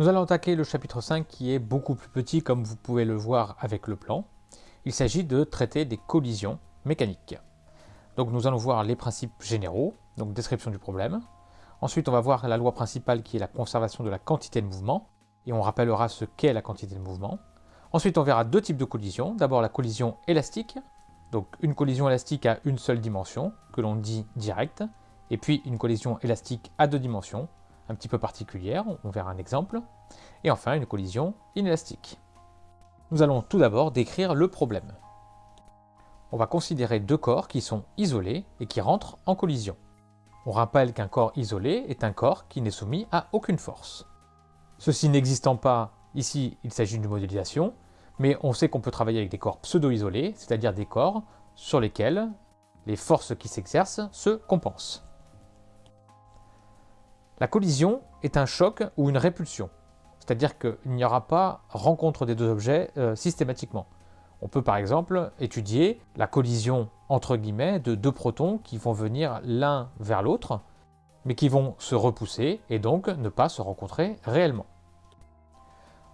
Nous allons attaquer le chapitre 5 qui est beaucoup plus petit comme vous pouvez le voir avec le plan. Il s'agit de traiter des collisions mécaniques. Donc nous allons voir les principes généraux, donc description du problème. Ensuite on va voir la loi principale qui est la conservation de la quantité de mouvement, et on rappellera ce qu'est la quantité de mouvement. Ensuite on verra deux types de collisions. D'abord la collision élastique, donc une collision élastique à une seule dimension, que l'on dit directe, et puis une collision élastique à deux dimensions, un petit peu particulière, on verra un exemple, et enfin une collision inélastique. Nous allons tout d'abord décrire le problème. On va considérer deux corps qui sont isolés et qui rentrent en collision. On rappelle qu'un corps isolé est un corps qui n'est soumis à aucune force. Ceci n'existant pas, ici il s'agit d'une modélisation, mais on sait qu'on peut travailler avec des corps pseudo-isolés, c'est-à-dire des corps sur lesquels les forces qui s'exercent se compensent. La collision est un choc ou une répulsion, c'est-à-dire qu'il n'y aura pas rencontre des deux objets euh, systématiquement. On peut par exemple étudier la collision entre guillemets de deux protons qui vont venir l'un vers l'autre, mais qui vont se repousser et donc ne pas se rencontrer réellement.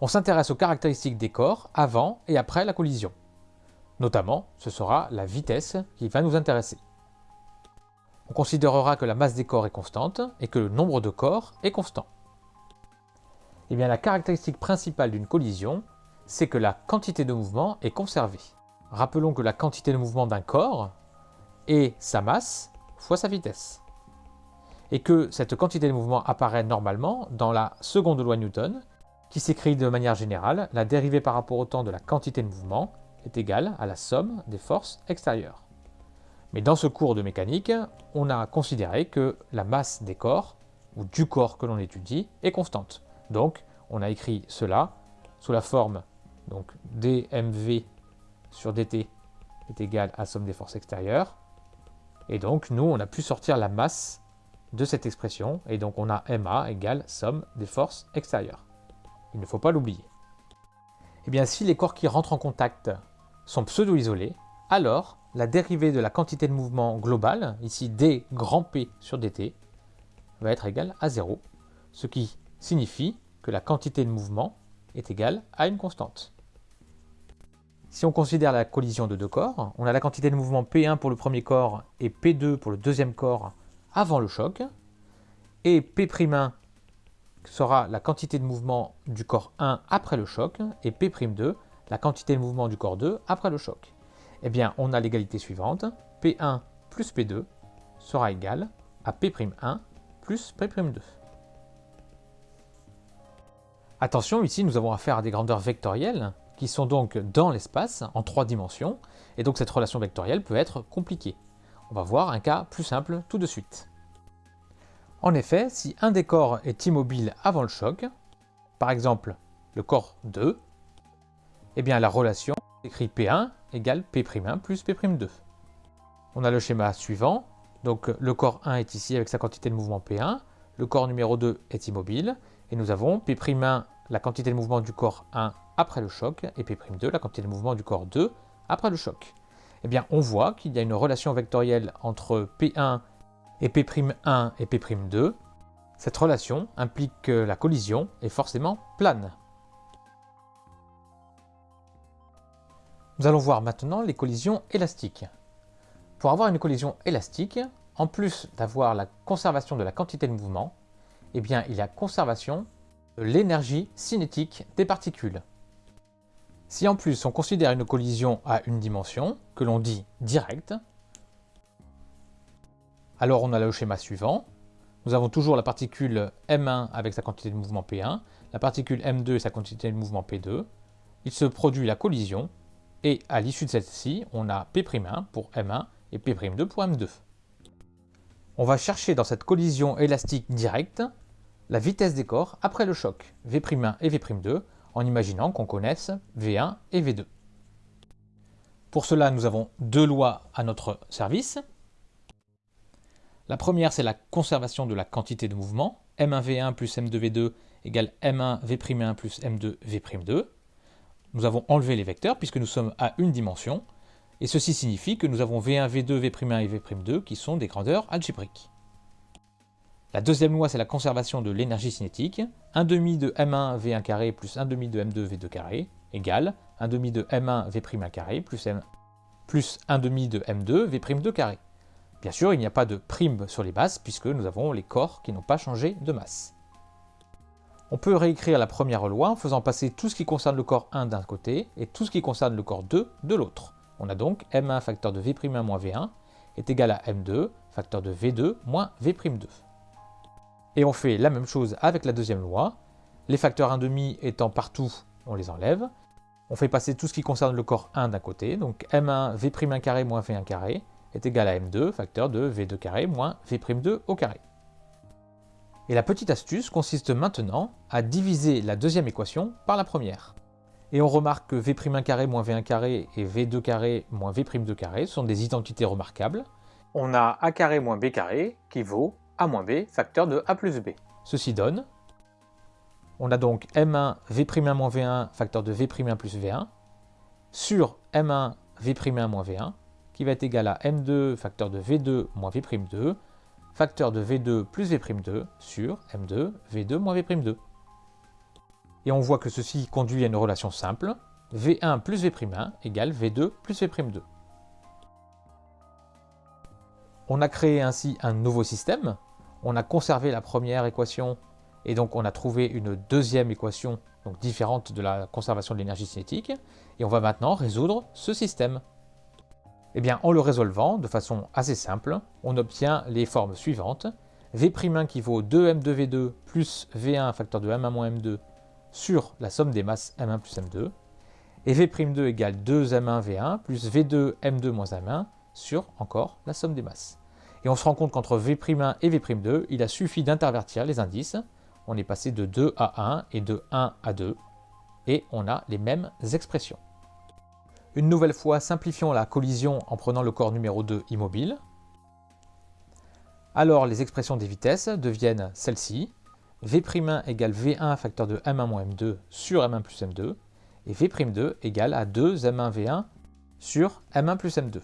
On s'intéresse aux caractéristiques des corps avant et après la collision. Notamment, ce sera la vitesse qui va nous intéresser. On considérera que la masse des corps est constante et que le nombre de corps est constant. Eh bien, la caractéristique principale d'une collision, c'est que la quantité de mouvement est conservée. Rappelons que la quantité de mouvement d'un corps est sa masse fois sa vitesse. Et que cette quantité de mouvement apparaît normalement dans la seconde loi Newton, qui s'écrit de manière générale, la dérivée par rapport au temps de la quantité de mouvement est égale à la somme des forces extérieures. Mais dans ce cours de mécanique, on a considéré que la masse des corps, ou du corps que l'on étudie, est constante. Donc, on a écrit cela sous la forme donc dmv sur dt est égal à somme des forces extérieures. Et donc, nous, on a pu sortir la masse de cette expression, et donc on a ma égale somme des forces extérieures. Il ne faut pas l'oublier. Eh bien, si les corps qui rentrent en contact sont pseudo-isolés, alors la dérivée de la quantité de mouvement globale, ici d grand P sur dt, va être égale à 0, ce qui signifie que la quantité de mouvement est égale à une constante. Si on considère la collision de deux corps, on a la quantité de mouvement P1 pour le premier corps et P2 pour le deuxième corps avant le choc, et P'1 sera la quantité de mouvement du corps 1 après le choc, et P'2 la quantité de mouvement du corps 2 après le choc eh bien, on a l'égalité suivante. P1 plus P2 sera égal à P'1 plus P'2. Attention, ici, nous avons affaire à des grandeurs vectorielles qui sont donc dans l'espace, en trois dimensions, et donc cette relation vectorielle peut être compliquée. On va voir un cas plus simple tout de suite. En effet, si un des corps est immobile avant le choc, par exemple le corps 2, eh bien la relation écrit P1 égale P'1 plus P'2. On a le schéma suivant, donc le corps 1 est ici avec sa quantité de mouvement P1, le corps numéro 2 est immobile, et nous avons P'1 la quantité de mouvement du corps 1 après le choc, et P'2 la quantité de mouvement du corps 2 après le choc. Eh bien, on voit qu'il y a une relation vectorielle entre P1 et P'1 et P'2. Cette relation implique que la collision est forcément plane. Nous allons voir maintenant les collisions élastiques. Pour avoir une collision élastique, en plus d'avoir la conservation de la quantité de mouvement, eh bien, il y a conservation de l'énergie cinétique des particules. Si en plus on considère une collision à une dimension, que l'on dit directe, alors on a le schéma suivant. Nous avons toujours la particule M1 avec sa quantité de mouvement P1, la particule M2 et sa quantité de mouvement P2. Il se produit la collision et à l'issue de celle-ci, on a P'1 pour M1 et P'2 pour M2. On va chercher dans cette collision élastique directe la vitesse des corps après le choc, V'1 et V'2, en imaginant qu'on connaisse V1 et V2. Pour cela, nous avons deux lois à notre service. La première, c'est la conservation de la quantité de mouvement. M1V1 plus M2V2 égale M1V'1 plus M2V'2 nous avons enlevé les vecteurs puisque nous sommes à une dimension, et ceci signifie que nous avons V1, V2, V'1 et V'2 qui sont des grandeurs algébriques. La deuxième loi, c'est la conservation de l'énergie cinétique. 1 demi de M1 V1 carré plus 1 demi de M2 V2 carré égale 1 demi de M1 V'1 carré plus, M, plus 1 demi de M2 V'2 carré. Bien sûr, il n'y a pas de prime sur les masses puisque nous avons les corps qui n'ont pas changé de masse. On peut réécrire la première loi en faisant passer tout ce qui concerne le corps 1 d'un côté et tout ce qui concerne le corps 2 de l'autre. On a donc M1 facteur de V'1 moins V1 est égal à M2 facteur de V2 moins V'2. Et on fait la même chose avec la deuxième loi. Les facteurs 1,5 étant partout, on les enlève. On fait passer tout ce qui concerne le corps 1 d'un côté, donc M1 V'1 carré moins V1 carré est égal à M2 facteur de V2 carré moins V'2 au carré. Et la petite astuce consiste maintenant à diviser la deuxième équation par la première. Et on remarque que V'1 carré moins V1 carré et V2 carré moins V'2 carré sont des identités remarquables. On a A carré moins B carré qui vaut A moins B facteur de A plus B. Ceci donne, on a donc M1 V'1 moins V1 facteur de V'1 plus V1 sur M1 V'1 moins V1 qui va être égal à M2 facteur de V2 moins V'2 facteur de V2 plus V'2 sur M2 V2 moins V'2. Et on voit que ceci conduit à une relation simple, V1 plus V'1 égale V2 plus V'2. On a créé ainsi un nouveau système, on a conservé la première équation et donc on a trouvé une deuxième équation différente de la conservation de l'énergie cinétique, et on va maintenant résoudre ce système. Eh bien, en le résolvant de façon assez simple, on obtient les formes suivantes. V'1 qui vaut 2m2v2 plus V1 facteur de m1 moins m2 sur la somme des masses m1 plus m2. Et V'2 égale 2m1v1 plus V2 m2 moins m1 sur encore la somme des masses. Et on se rend compte qu'entre V'1 et V'2, il a suffi d'intervertir les indices. On est passé de 2 à 1 et de 1 à 2. Et on a les mêmes expressions. Une nouvelle fois, simplifions la collision en prenant le corps numéro 2 immobile. Alors les expressions des vitesses deviennent celles-ci. V'1 égale V1 facteur de M1 moins M2 sur M1 plus M2 et V'2 égale à 2 M1 V1 sur M1 plus M2.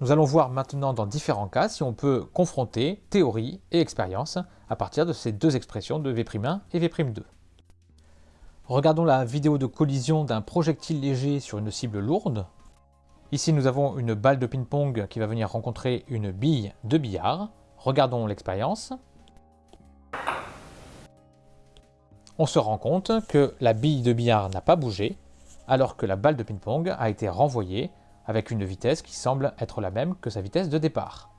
Nous allons voir maintenant dans différents cas si on peut confronter théorie et expérience à partir de ces deux expressions de V'1 et V'2. Regardons la vidéo de collision d'un projectile léger sur une cible lourde. Ici, nous avons une balle de ping-pong qui va venir rencontrer une bille de billard. Regardons l'expérience. On se rend compte que la bille de billard n'a pas bougé, alors que la balle de ping-pong a été renvoyée avec une vitesse qui semble être la même que sa vitesse de départ.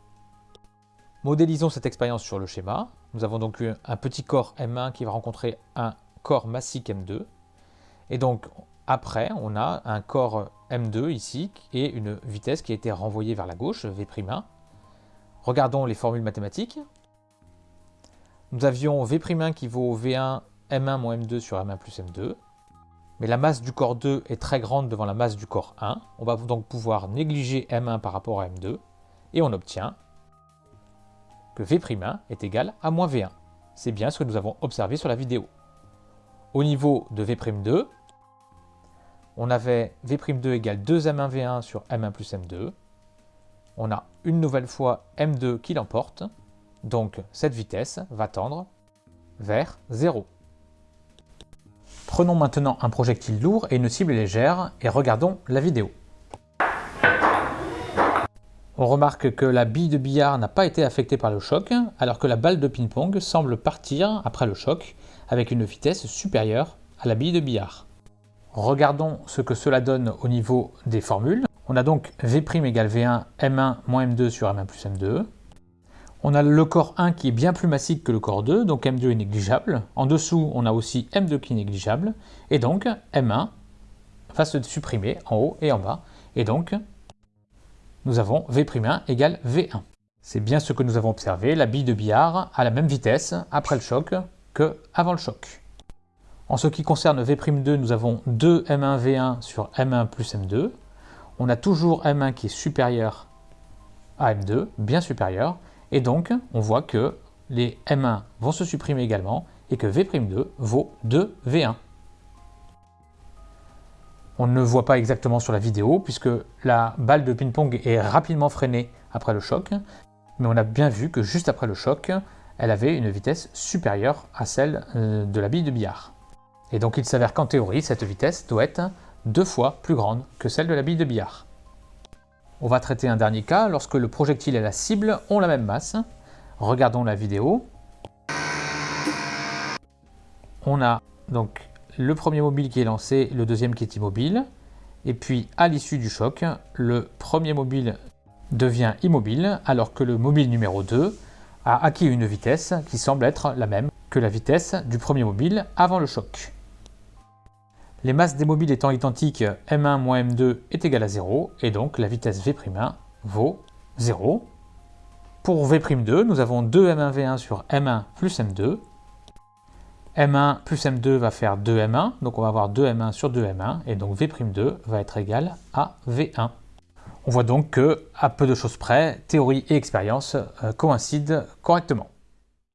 Modélisons cette expérience sur le schéma. Nous avons donc un petit corps M1 qui va rencontrer un corps massique M2. Et donc après, on a un corps M2 ici et une vitesse qui a été renvoyée vers la gauche, V'1. Regardons les formules mathématiques. Nous avions V'1 qui vaut V1 M1 moins M2 sur M1 plus M2. Mais la masse du corps 2 est très grande devant la masse du corps 1. On va donc pouvoir négliger M1 par rapport à M2. Et on obtient que V'1 est égal à moins V1. C'est bien ce que nous avons observé sur la vidéo. Au niveau de V'2, on avait V'2 égale 2M1V1 sur M1 plus M2. On a une nouvelle fois M2 qui l'emporte, donc cette vitesse va tendre vers 0. Prenons maintenant un projectile lourd et une cible légère et regardons la vidéo. On remarque que la bille de billard n'a pas été affectée par le choc, alors que la balle de ping-pong semble partir après le choc avec une vitesse supérieure à la bille de billard. Regardons ce que cela donne au niveau des formules. On a donc V' égale V1 M1 moins M2 sur M1 plus M2. On a le corps 1 qui est bien plus massique que le corps 2, donc M2 est négligeable. En dessous, on a aussi M2 qui est négligeable. Et donc, M1 va se supprimer en haut et en bas. Et donc, nous avons V'1 égale V1. C'est bien ce que nous avons observé, la bille de billard a la même vitesse après le choc avant le choc. En ce qui concerne V'2, nous avons 2 M1V1 sur M1 plus M2. On a toujours M1 qui est supérieur à M2, bien supérieur, et donc on voit que les M1 vont se supprimer également et que V'2 vaut 2V1. On ne voit pas exactement sur la vidéo puisque la balle de ping-pong est rapidement freinée après le choc, mais on a bien vu que juste après le choc, elle avait une vitesse supérieure à celle euh, de la bille de billard. Et donc il s'avère qu'en théorie, cette vitesse doit être deux fois plus grande que celle de la bille de billard. On va traiter un dernier cas lorsque le projectile et la cible ont la même masse. Regardons la vidéo. On a donc le premier mobile qui est lancé, le deuxième qui est immobile. Et puis à l'issue du choc, le premier mobile devient immobile alors que le mobile numéro 2 a acquis une vitesse qui semble être la même que la vitesse du premier mobile avant le choc. Les masses des mobiles étant identiques, m1 moins m2 est égal à 0, et donc la vitesse v'1 vaut 0. Pour v'2, nous avons 2m1v1 sur m1 plus m2. M1 plus m2 va faire 2m1, donc on va avoir 2m1 sur 2m1, et donc v'2 va être égal à v1. On voit donc que, à peu de choses près, théorie et expérience euh, coïncident correctement.